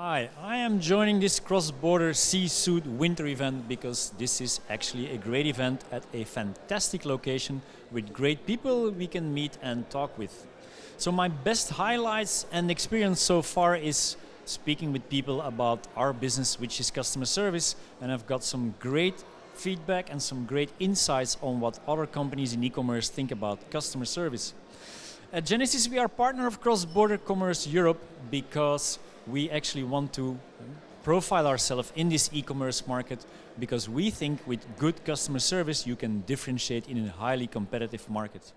Hi, I am joining this cross-border C-suit winter event because this is actually a great event at a fantastic location with great people we can meet and talk with. So my best highlights and experience so far is speaking with people about our business, which is customer service, and I've got some great feedback and some great insights on what other companies in e-commerce think about customer service. At Genesis, we are partner of Cross Border Commerce Europe because we actually want to uh, profile ourselves in this e-commerce market because we think with good customer service you can differentiate in a highly competitive market.